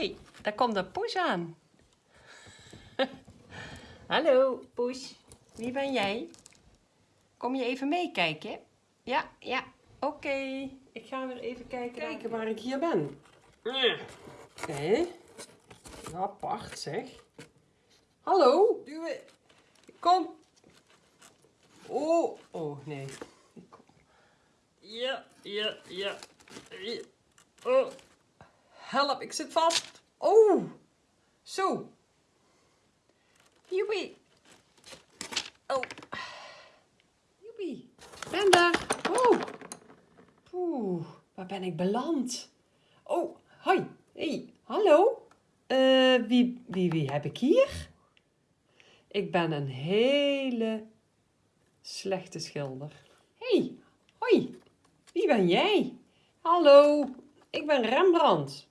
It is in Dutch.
hey, daar komt een poes aan. Hallo, poes. Wie ben jij? Kom je even meekijken? Ja, ja. Oké. Ik ga weer even kijken, kijken waar ik hier ben. Oké. Apart zeg. Hallo, duwen. Kom. Oh, oh nee. Ja, ja. ja. Oh. Help, ik zit vast. Oh. Zo. Joepie. Oh. Joepie. Ben daar. Oh. Oeh, waar ben ik beland? Oh, hoi. Hey, hallo. Eh, wie, wie, wie heb ik hier? Ik ben een hele slechte schilder. hey, hoi. Wie ben jij? Hallo, ik ben Rembrandt.